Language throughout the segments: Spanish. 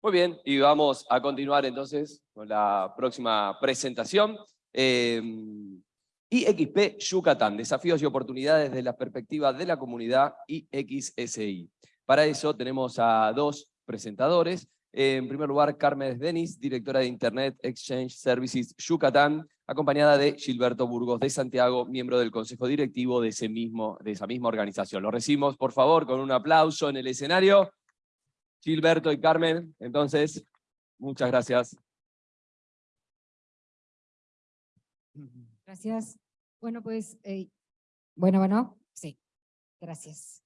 Muy bien, y vamos a continuar entonces con la próxima presentación. Eh, IXP Yucatán, desafíos y oportunidades desde la perspectiva de la comunidad IXSI. Para eso tenemos a dos presentadores. En primer lugar, Carmen Denis, directora de Internet Exchange Services Yucatán, acompañada de Gilberto Burgos de Santiago, miembro del consejo directivo de, ese mismo, de esa misma organización. Lo recibimos, por favor, con un aplauso en el escenario. Gilberto y Carmen, entonces, muchas gracias. Gracias. Bueno, pues, eh, bueno, bueno, sí, gracias.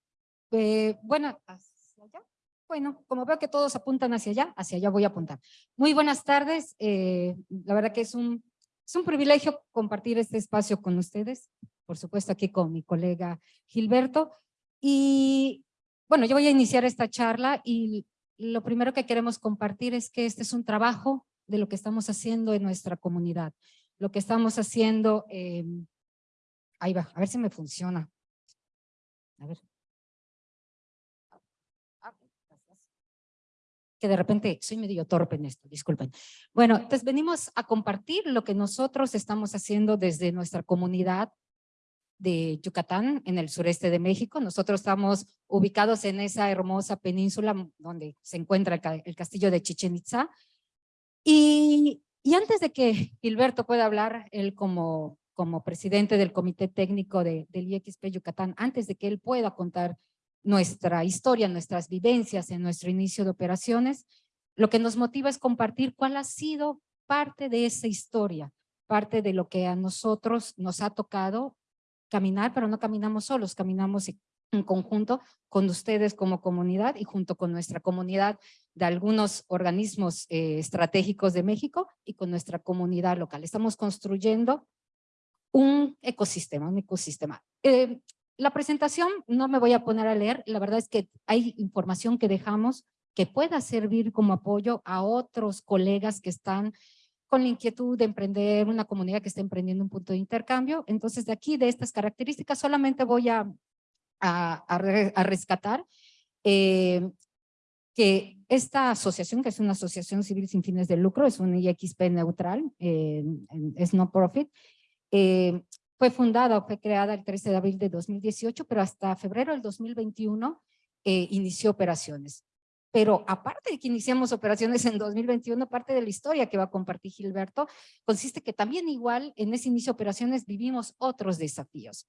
Eh, bueno, hacia allá. Bueno, como veo que todos apuntan hacia allá, hacia allá voy a apuntar. Muy buenas tardes. Eh, la verdad que es un, es un privilegio compartir este espacio con ustedes, por supuesto aquí con mi colega Gilberto. Y bueno, yo voy a iniciar esta charla y lo primero que queremos compartir es que este es un trabajo de lo que estamos haciendo en nuestra comunidad lo que estamos haciendo, em, ahí va, a ver si me funciona. Que de repente soy medio torpe en esto, disculpen. Bueno, entonces venimos a compartir lo que nosotros estamos haciendo desde nuestra comunidad de Yucatán, en el sureste de México. Nosotros estamos ubicados en esa hermosa península donde se encuentra el, castillo de Chichen Itza. Y y antes de que Gilberto pueda hablar, él como, como presidente del comité técnico de, del IXP Yucatán, antes de que él pueda contar nuestra historia, nuestras vivencias en nuestro inicio de operaciones, lo que nos motiva es compartir cuál ha sido parte de esa historia, parte de lo que a nosotros nos ha tocado caminar, pero no caminamos solos, caminamos en conjunto con ustedes como comunidad y junto con nuestra comunidad de algunos organismos eh, estratégicos de México y con nuestra comunidad local. Estamos construyendo un ecosistema, un ecosistema. Eh, la presentación no me voy a poner a leer, la verdad es que hay información que dejamos que pueda servir como apoyo a otros colegas que están con la inquietud de emprender una comunidad que está emprendiendo un punto de intercambio. Entonces, de aquí, de estas características, solamente voy a, a, rescatar eh, que esta asociación, que es una asociación civil sin fines de lucro, es un IXP neutral, eh, es no profit, eh, fue fundada o fue creada el 13 de abril de 2018, pero hasta febrero del 2021 eh, inició operaciones. Pero aparte de que iniciamos operaciones en 2021, parte de la historia que va a compartir Gilberto, consiste que también igual en ese inicio de operaciones vivimos otros desafíos.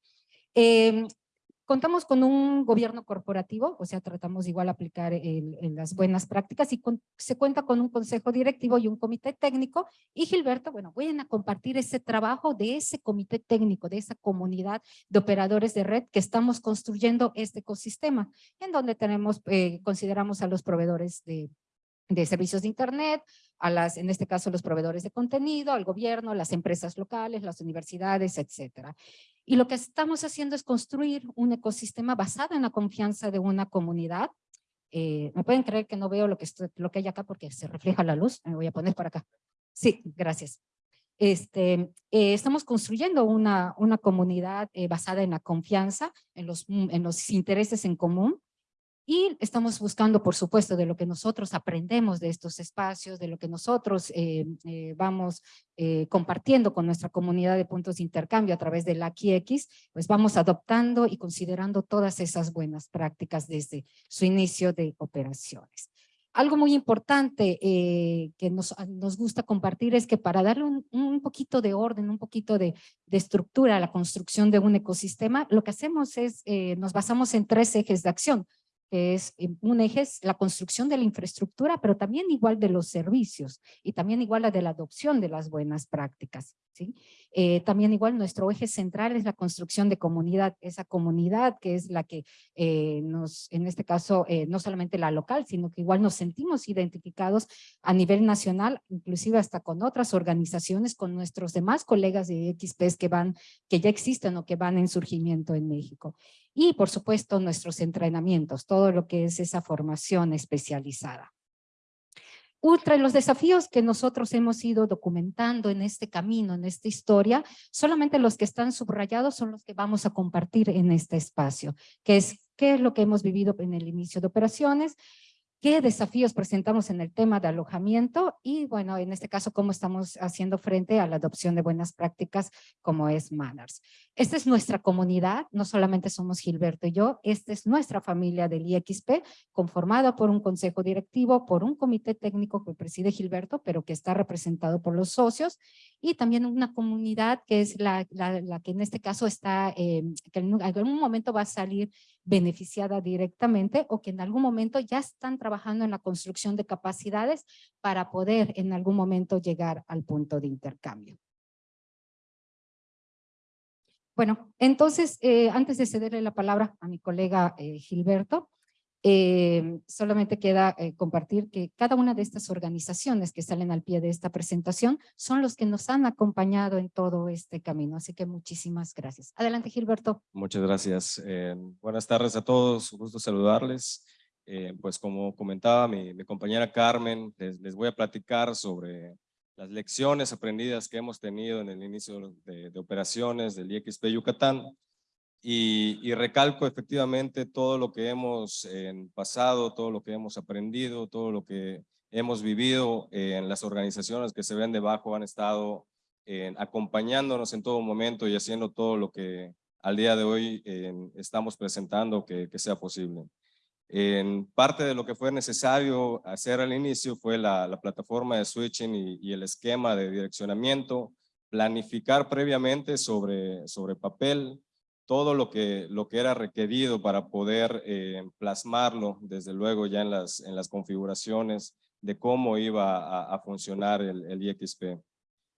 Contamos con un gobierno corporativo, o sea, tratamos igual aplicar en las buenas prácticas y se cuenta con un consejo directivo y un comité técnico. Y Gilberto, bueno, voy a compartir ese trabajo de ese comité técnico, de esa comunidad de operadores de red que estamos construyendo este ecosistema, en donde tenemos, eh, consideramos a los proveedores de de servicios de Internet, a las, en este caso, los proveedores de contenido, al gobierno, las empresas locales, las universidades, etcétera. Y lo que estamos haciendo es construir un ecosistema basado en la confianza de una comunidad. Eh, ¿Me pueden creer que no veo lo que, estoy, lo que hay acá porque se refleja la luz? Me voy a poner para acá. Sí, gracias. Este, eh, estamos construyendo una, una comunidad eh, basada en la confianza, en los, en los intereses en común, y estamos buscando, por supuesto, de lo que nosotros aprendemos de estos espacios, de lo que nosotros eh, eh, vamos eh, compartiendo con nuestra comunidad de puntos de intercambio a través del AQX, pues vamos adoptando y considerando todas esas buenas prácticas desde su inicio de operaciones. Algo muy importante que nos, nos, gusta compartir es que para darle un, un poquito de orden, un poquito de, de, estructura a la construcción de un ecosistema, lo que hacemos es, nos basamos en tres ejes de acción que es eh, un eje es la construcción de la infraestructura, pero también igual de los servicios y también igual la de la adopción de las buenas prácticas. ¿sí? Eh, también igual nuestro eje central es la construcción de comunidad, esa comunidad que es la que eh, nos, en este caso, no solamente la local, sino que igual nos sentimos identificados a nivel nacional, inclusive hasta con otras organizaciones, con nuestros demás colegas de XPs que van, que ya existen o que van en surgimiento en México y por supuesto nuestros entrenamientos, todo lo que es esa formación especializada. Ultra, los desafíos que nosotros hemos ido documentando en este camino, en esta historia, solamente los que están subrayados son los que vamos a compartir en este espacio, que es qué es lo que hemos vivido en el inicio de operaciones, qué desafíos presentamos en el tema de alojamiento y bueno, en este caso, cómo estamos haciendo frente a la adopción de buenas prácticas como es Manners. Esta es nuestra comunidad, no solamente somos Gilberto y yo, esta es nuestra familia del IXP, conformada por un consejo directivo, por un comité técnico que preside Gilberto, pero que está representado por los socios, y también una comunidad que es la, la, que en este caso está, eh, que en algún momento va a salir beneficiada directamente o que en algún momento ya están trabajando en la construcción de capacidades para poder en algún momento llegar al punto de intercambio. Bueno, entonces, eh, antes de cederle la palabra a mi colega eh, Gilberto, eh, solamente queda compartir que cada una de estas organizaciones que salen al pie de esta presentación son los que nos han acompañado en todo este camino. Así que muchísimas gracias. Adelante, Gilberto. Muchas gracias. buenas tardes a todos. Un gusto saludarles. pues como comentaba mi, compañera Carmen, les, voy a platicar sobre las lecciones aprendidas que hemos tenido en el inicio de, operaciones del IXP Yucatán y, recalco efectivamente todo lo que hemos pasado, todo lo que hemos aprendido, todo lo que hemos vivido en las organizaciones que se ven debajo han estado acompañándonos en todo momento y haciendo todo lo que al día de hoy estamos presentando que, sea posible. En parte de lo que fue necesario hacer al inicio fue la, plataforma de switching y, el esquema de direccionamiento, planificar previamente sobre, sobre papel todo lo que, lo que era requerido para poder eh, plasmarlo, desde luego ya en las, en las configuraciones de cómo iba a, funcionar el, el IXP.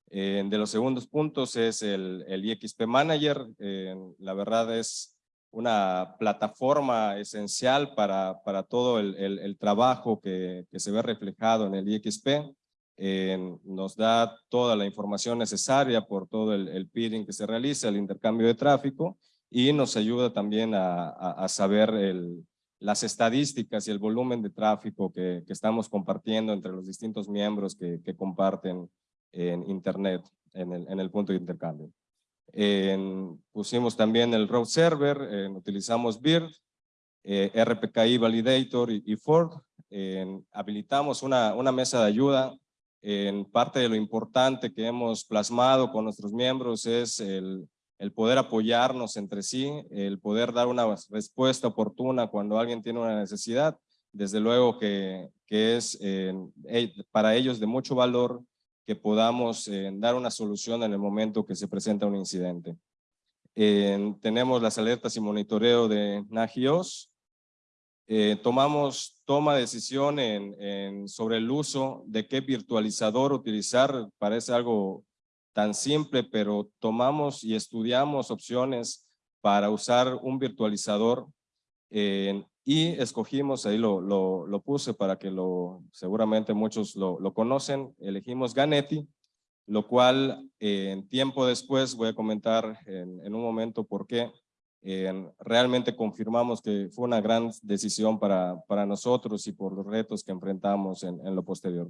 de los segundos puntos es el, el IXP Manager, la verdad es una plataforma esencial para, para todo el, el, trabajo que, que, se ve reflejado en el IXP. nos da toda la información necesaria por todo el, el peering que se realiza, el intercambio de tráfico y nos ayuda también a, a, saber el, las estadísticas y el volumen de tráfico que, que estamos compartiendo entre los distintos miembros que, que comparten en Internet en el, en el punto de intercambio pusimos también el route server, utilizamos BIRD, eh, RPKI Validator y, Ford. habilitamos una, una mesa de ayuda. En parte de lo importante que hemos plasmado con nuestros miembros es el, el poder apoyarnos entre sí, el poder dar una respuesta oportuna cuando alguien tiene una necesidad. Desde luego que, que es para ellos de mucho valor que podamos eh, dar una solución en el momento que se presenta un incidente. tenemos las alertas y monitoreo de NAGIOS. Eh, tomamos toma de decisión en, sobre el uso de qué virtualizador utilizar. Parece algo tan simple, pero tomamos y estudiamos opciones para usar un virtualizador y escogimos, ahí lo, lo, lo, puse para que lo, seguramente muchos lo, lo conocen, elegimos Ganetti, lo cual en tiempo después voy a comentar en, en un momento por qué realmente confirmamos que fue una gran decisión para, para nosotros y por los retos que enfrentamos en, en lo posterior.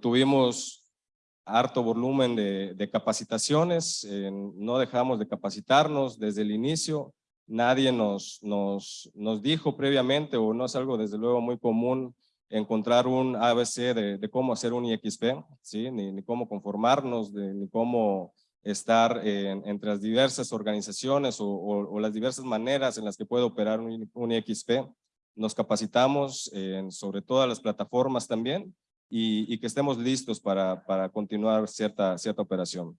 tuvimos harto volumen de, capacitaciones, no dejamos de capacitarnos desde el inicio, nadie nos, dijo previamente, o no es algo desde luego muy común, encontrar un ABC de, cómo hacer un IXP, ¿sí? ni, cómo conformarnos, ni cómo estar entre las diversas organizaciones o, las diversas maneras en las que puede operar un, un IXP. Nos capacitamos sobre todas las plataformas también y, y que estemos listos para, para continuar cierta, cierta operación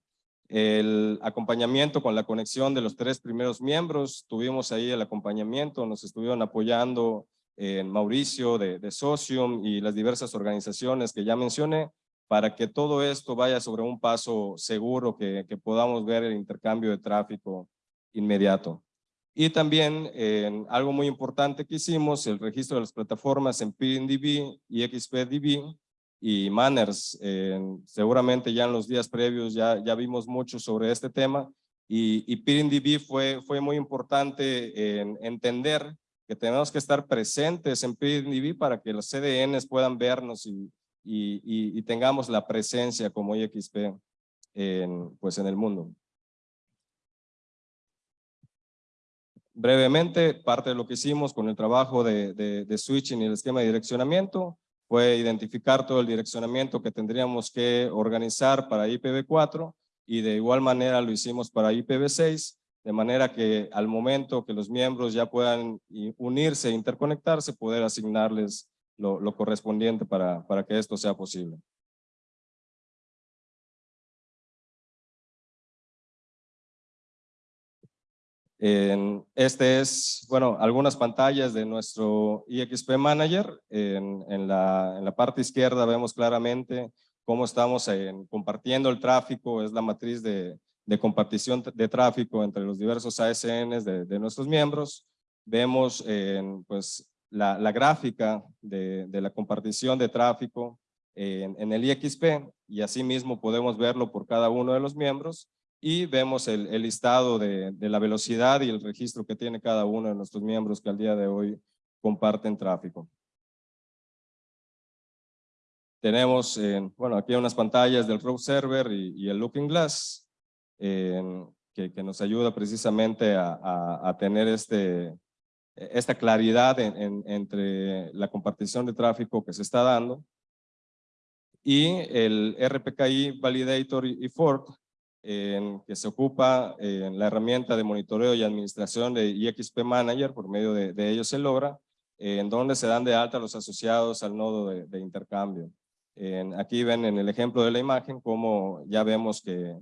el acompañamiento con la conexión de los tres primeros miembros, tuvimos ahí el acompañamiento, nos estuvieron apoyando en Mauricio de, de, Socium y las diversas organizaciones que ya mencioné, para que todo esto vaya sobre un paso seguro, que, que podamos ver el intercambio de tráfico inmediato. Y también algo muy importante que hicimos, el registro de las plataformas en PNDB y XPDB, y Manners. seguramente ya en los días previos ya, ya vimos mucho sobre este tema y, y PIRINDB fue, fue muy importante en entender que tenemos que estar presentes en PIRINDB para que los CDNs puedan vernos y, y, y tengamos la presencia como IXP en, pues en el mundo. brevemente, parte de lo que hicimos con el trabajo de, de, de switching y el esquema de direccionamiento fue identificar todo el direccionamiento que tendríamos que organizar para IPv4 y de igual manera lo hicimos para IPv6, de manera que al momento que los miembros ya puedan unirse e interconectarse, poder asignarles lo, lo correspondiente para, para que esto sea posible. Este es, bueno, algunas pantallas de nuestro EXP Manager. En, en, la, en la, parte izquierda vemos claramente cómo estamos en, compartiendo el tráfico, es la matriz de, de compartición de tráfico entre los diversos ASNs de, de nuestros miembros. Vemos en, pues, la, gráfica de, de, la compartición de tráfico en, en el EXP y asimismo podemos verlo por cada uno de los miembros y vemos el, el listado de, de, la velocidad y el registro que tiene cada uno de nuestros miembros que al día de hoy comparten tráfico. Tenemos, bueno, aquí unas pantallas del Row Server y, y el Looking Glass, que, que, nos ayuda precisamente a, a, a tener este, esta claridad en, en, entre la compartición de tráfico que se está dando. Y el RPKI Validator y Fork, en que se ocupa en la herramienta de monitoreo y administración de IXP Manager, por medio de, de ellos se logra, en donde se dan de alta los asociados al nodo de, de intercambio. En, aquí ven en el ejemplo de la imagen cómo ya vemos que,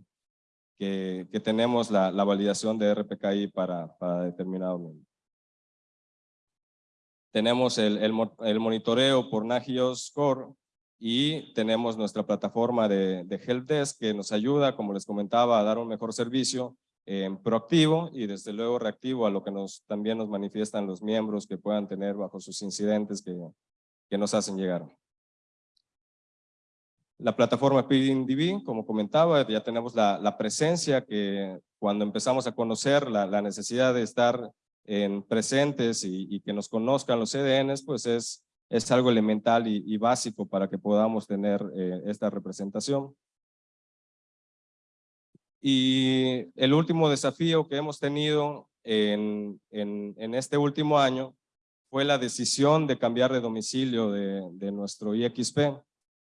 que, que tenemos la, la, validación de RPKI para, para determinado nodo. Tenemos el, el, el monitoreo por Nagios Core, y tenemos nuestra plataforma de, de Helpdesk que nos ayuda, como les comentaba, a dar un mejor servicio eh, proactivo y desde luego reactivo a lo que también nos manifiestan los miembros que puedan tener bajo sus incidentes que, nos hacen llegar. La plataforma PDB, como comentaba, ya tenemos la, presencia que cuando empezamos a conocer la, necesidad de estar en presentes y, y, que nos conozcan los CDNs, pues es es algo elemental y, básico para que podamos tener eh, esta representación. Y el último desafío que hemos tenido en, en, este último año fue la decisión de cambiar de domicilio de, nuestro IXP.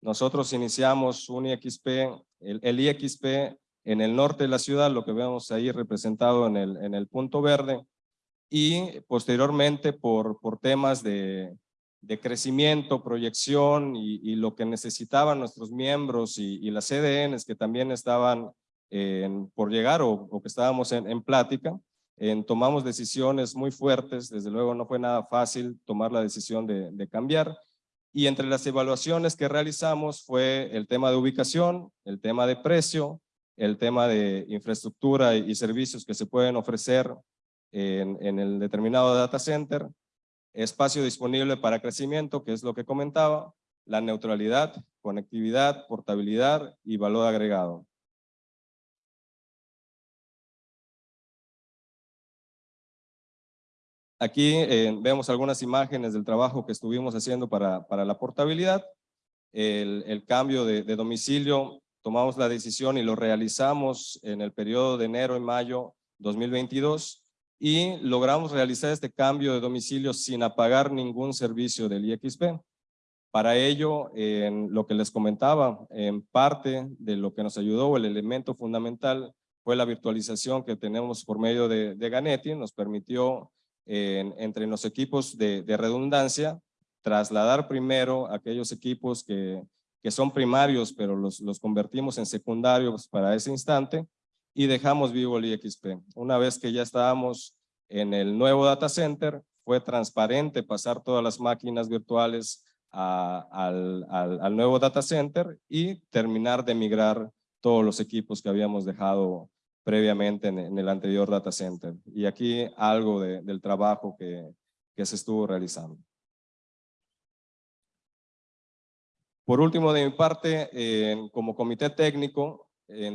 Nosotros iniciamos un IXP, el, el, IXP en el norte de la ciudad, lo que vemos ahí representado en el, en el punto verde, y posteriormente por, por temas de, de crecimiento, proyección y, lo que necesitaban nuestros miembros y, las CDNs que también estaban por llegar o, que estábamos en, plática, tomamos decisiones muy fuertes, desde luego no fue nada fácil tomar la decisión de, cambiar. Y entre las evaluaciones que realizamos fue el tema de ubicación, el tema de precio, el tema de infraestructura y, servicios que se pueden ofrecer en, en el determinado data center, espacio disponible para crecimiento, que es lo que comentaba, la neutralidad, conectividad, portabilidad y valor agregado. Aquí eh, vemos algunas imágenes del trabajo que estuvimos haciendo para, para la portabilidad. El, cambio de, de, domicilio, tomamos la decisión y lo realizamos en el periodo de enero y mayo 2022 y logramos realizar este cambio de domicilio sin apagar ningún servicio del IXP. Para ello, en lo que les comentaba, en parte de lo que nos ayudó, el elemento fundamental fue la virtualización que tenemos por medio de, de Ganetti, nos permitió en, entre los equipos de, redundancia trasladar primero aquellos equipos que, son primarios, pero los convertimos en secundarios para ese instante, y dejamos vivo el IXP. Una vez que ya estábamos en el nuevo data center, fue transparente pasar todas las máquinas virtuales al, al, nuevo data center y terminar de migrar todos los equipos que habíamos dejado previamente en, el anterior data center. Y aquí algo de, del trabajo que, que se estuvo realizando. Por último, de mi parte, eh, como comité técnico,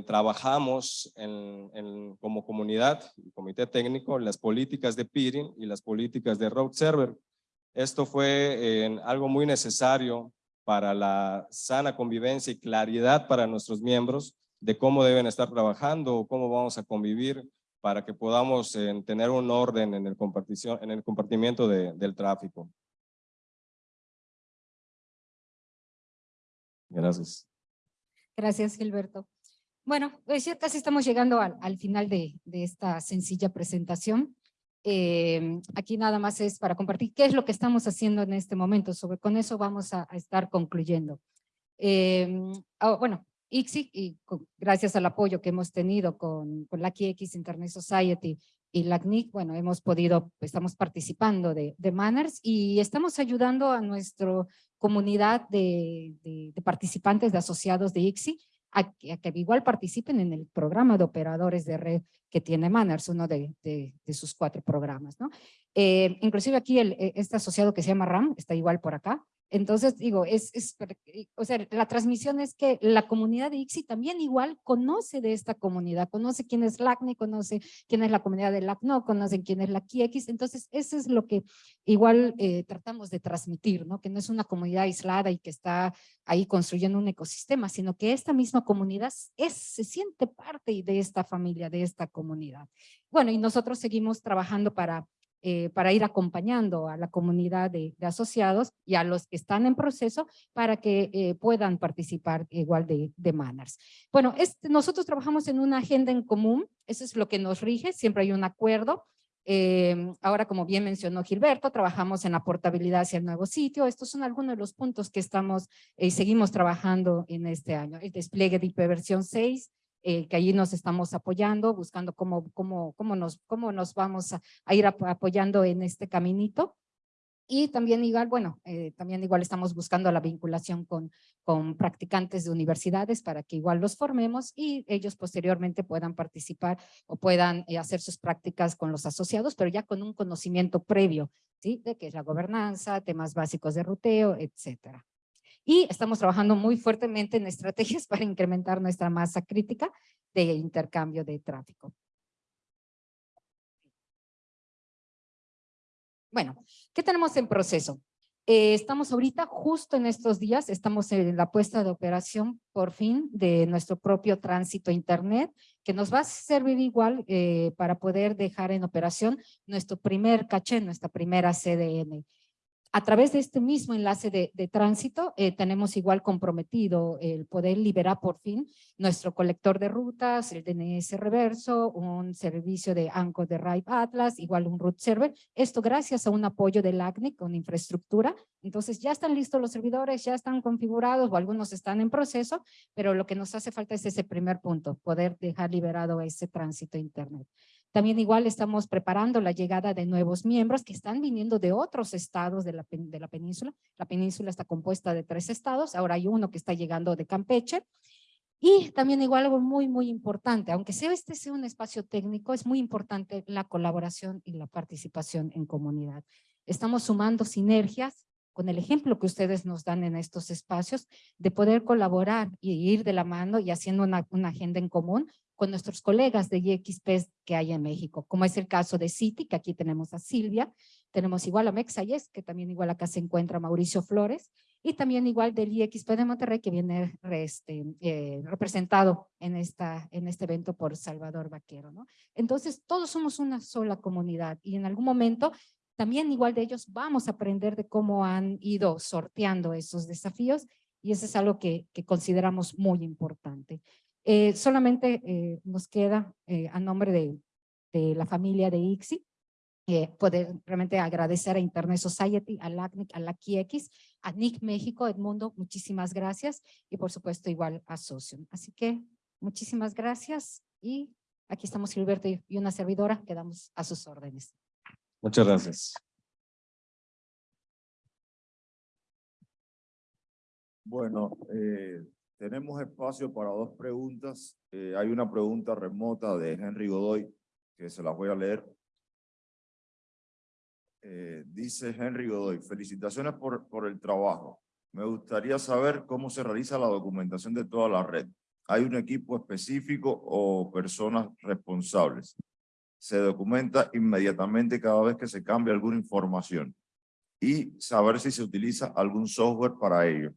trabajamos en, como comunidad comité técnico las políticas de peering y las políticas de road server. Esto fue algo muy necesario para la sana convivencia y claridad para nuestros miembros de cómo deben estar trabajando o cómo vamos a convivir para que podamos eh, tener un orden en el, compartición, en el compartimiento de- del tráfico. Gracias. Gracias, Gilberto. Bueno, pues ya casi estamos llegando al, al final de, de esta sencilla presentación. Eh, aquí nada más es para compartir qué es lo que estamos haciendo en este momento. Sobre, con eso vamos a, a estar concluyendo. Eh, ah, bueno, ICSI, y con- gracias al apoyo que hemos tenido con, con la X Internet Society y la CNIC, bueno, hemos podido, estamos participando de, de Manners y estamos ayudando a nuestra comunidad de, de- de participantes, de asociados de ICSI, a, que- igual participen en el programa de operadores de red que tiene Manners, uno de, de- de sus cuatro programas, ¿no? Eh, inclusive aquí el, eh, este asociado que se llama RAM está igual por acá. Entonces, digo, es, es, eh, o sea, la transmisión es que la comunidad de ICSI también igual conoce de esta comunidad, conoce quién es LACNI, conoce quién es la comunidad de LACNO, conocen quién es la QX, entonces eso es lo que igual eh, tratamos de transmitir, ¿no? Que no es una comunidad aislada y que está ahí construyendo un ecosistema, sino que esta misma comunidad es, se siente parte de esta familia, de esta comunidad. Bueno, y nosotros seguimos trabajando para eh, para ir acompañando a la comunidad de, asociados y a los que están en proceso para que eh, puedan participar igual de, de Manners. Bueno, nosotros trabajamos en una agenda en común, eso es lo que nos rige, siempre hay un acuerdo. Eh, ahora, como bien mencionó Gilberto, trabajamos en la portabilidad hacia el nuevo sitio. Estos son algunos de los puntos que estamos y seguimos trabajando en este año. El despliegue de versión 6, eh, que allí nos estamos apoyando, buscando cómo, cómo, cómo, nos, cómo nos vamos a, ir ap- apoyando en este caminito. Y también igual, bueno, eh, también igual estamos buscando la vinculación con, con practicantes de universidades para que igual los formemos y ellos posteriormente puedan participar o puedan eh, hacer sus prácticas con los asociados, pero ya con un conocimiento previo, ¿sí? De qué es la gobernanza, temas básicos de ruteo, etcétera. Y estamos trabajando muy fuertemente en estrategias para incrementar nuestra masa crítica de intercambio de tráfico. Bueno, ¿qué tenemos en proceso? Eh, estamos ahorita, justo en estos días, estamos en la puesta de operación, por fin, de nuestro propio tránsito a internet, que nos va a servir igual eh, para poder dejar en operación nuestro primer caché, nuestra primera CDN. A través de este mismo enlace de, tránsito, eh, tenemos igual comprometido el poder liberar por fin nuestro colector de rutas, el DNS reverso, un servicio de Anchor de Ride Atlas, igual un root server. Esto gracias a un apoyo del ACNIC con infraestructura. Entonces ya están listos los servidores, ya están configurados o algunos están en proceso, pero lo que nos hace falta es ese primer punto, poder dejar liberado ese tránsito internet. También igual estamos preparando la llegada de nuevos miembros que están viniendo de otros estados de la, de la península. La península está compuesta de tres estados, ahora hay uno que está llegando de Campeche. Y también igual algo muy, muy importante, aunque sea este sea un espacio técnico, es muy importante la colaboración y la participación en comunidad. Estamos sumando sinergias con el ejemplo que ustedes nos dan en estos espacios de poder colaborar y ir de la mano y haciendo una, una agenda en común con nuestros colegas de IXP que hay en México, como es el caso de Citi, que aquí tenemos a Silvia, tenemos igual a Mexayes, que también igual acá se encuentra Mauricio Flores, y también igual del IXP de Monterrey, que viene este, eh, representado en, esta, en este evento por Salvador Vaquero. ¿no? Entonces, todos somos una sola comunidad y en algún momento también igual de ellos vamos a aprender de cómo han ido sorteando esos desafíos y eso es algo que consideramos muy importante. Eh, solamente eh, nos queda eh, a nombre de, de la familia de ICSI eh, poder realmente agradecer a Internet Society, a LACNIC, a la QX, a NIC México, Edmundo, muchísimas gracias y por supuesto igual a Socium. Así que muchísimas gracias y aquí estamos Gilberto y y una servidora, quedamos a sus órdenes. Muchas gracias. Bueno, eh, tenemos espacio para dos preguntas. Eh, hay una pregunta remota de Henry Godoy que se las voy a leer. Eh, dice Henry Godoy, felicitaciones por, por el trabajo. Me gustaría saber cómo se realiza la documentación de toda la red. ¿Hay un equipo específico o personas responsables? Se documenta inmediatamente cada vez que se cambia alguna información y saber si se utiliza algún software para ello.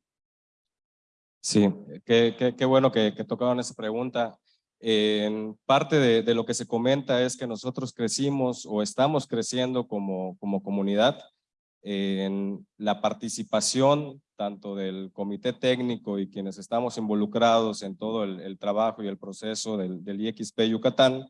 Sí, qué, qué, qué bueno que, que tocaron esa pregunta. En parte de, de lo que se comenta es que nosotros crecimos o estamos creciendo como, como comunidad en la participación tanto del comité técnico y quienes estamos involucrados en todo el, trabajo y el proceso del, del IXP Yucatán,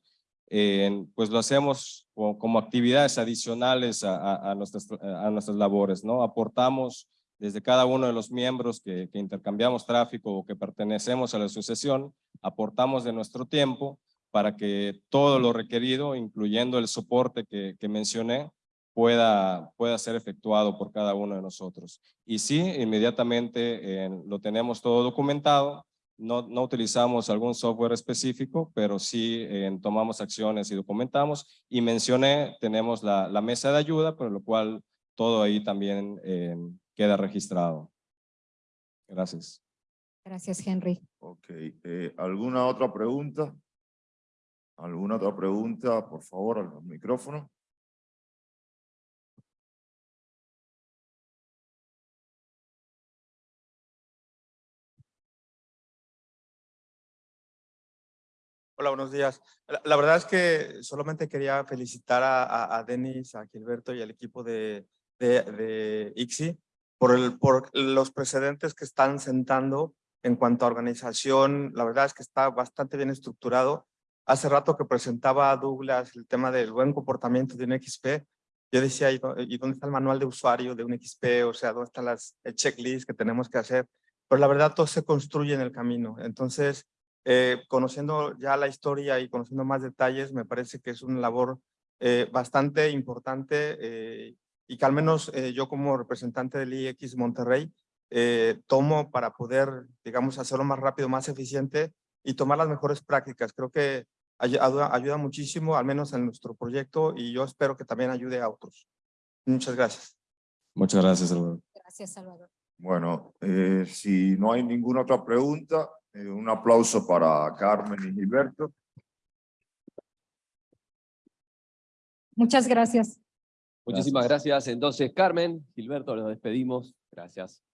eh, pues lo hacemos co- como actividades adicionales a, a- a nuestras, a nuestras labores, ¿no? Aportamos desde cada uno de los miembros que, que intercambiamos tráfico o que pertenecemos a la asociación, aportamos de nuestro tiempo para que todo lo requerido, incluyendo el soporte que, que mencioné, pueda, pueda ser efectuado por cada uno de nosotros. Y sí, inmediatamente eh, lo tenemos todo documentado, no, no utilizamos algún software específico, pero sí eh, tomamos acciones y documentamos. Y mencioné, tenemos la, la mesa de ayuda, por lo cual todo ahí también eh, queda registrado. Gracias. Gracias, Henry. Ok, eh, ¿alguna otra pregunta? ¿Alguna otra pregunta? Por favor, al micrófono. Hola, buenos días. La, la verdad es que solamente quería felicitar a, a, a Denis, a Gilberto y al equipo de, de, de ICSI por, el, por los precedentes que están sentando en cuanto a organización. La verdad es que está bastante bien estructurado. Hace rato que presentaba a Douglas el tema del buen comportamiento de un XP, yo decía, ¿y dó- y dónde está el manual de usuario de un XP? O sea, ¿dónde están las el checklist que tenemos que hacer? Pero la verdad todo se construye en el camino. Entonces, eh, conociendo ya la historia y conociendo más detalles, me parece que es una labor eh, bastante importante eh, y que al menos eh, yo como representante del IX Monterrey eh, tomo para poder, digamos, hacerlo más rápido, más eficiente y tomar las mejores prácticas. Creo que ay- ayuda, ayuda muchísimo, al menos en nuestro proyecto, y yo espero que también ayude a otros. Muchas gracias. Muchas gracias, Salvador. Gracias, Salvador. Bueno, eh, si no hay ninguna otra pregunta, eh, un aplauso para Carmen y Gilberto. Muchas gracias. Muchísimas gracias. Entonces, Carmen, Gilberto, los despedimos. Gracias.